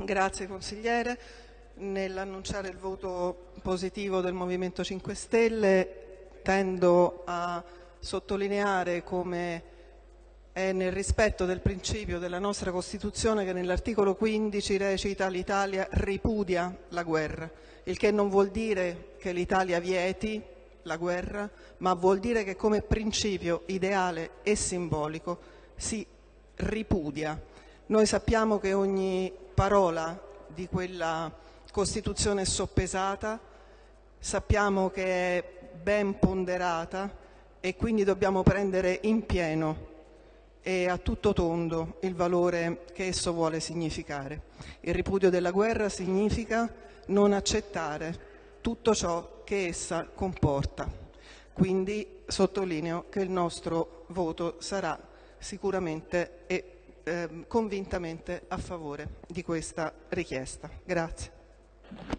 Grazie consigliere. Nell'annunciare il voto positivo del Movimento 5 Stelle tendo a sottolineare come è nel rispetto del principio della nostra Costituzione che nell'articolo 15 recita l'Italia ripudia la guerra, il che non vuol dire che l'Italia vieti la guerra, ma vuol dire che come principio ideale e simbolico si ripudia. Noi sappiamo che ogni parola di quella Costituzione è soppesata, sappiamo che è ben ponderata e quindi dobbiamo prendere in pieno e a tutto tondo il valore che esso vuole significare. Il ripudio della guerra significa non accettare tutto ciò che essa comporta. Quindi sottolineo che il nostro voto sarà sicuramente e Ehm, convintamente a favore di questa richiesta. Grazie.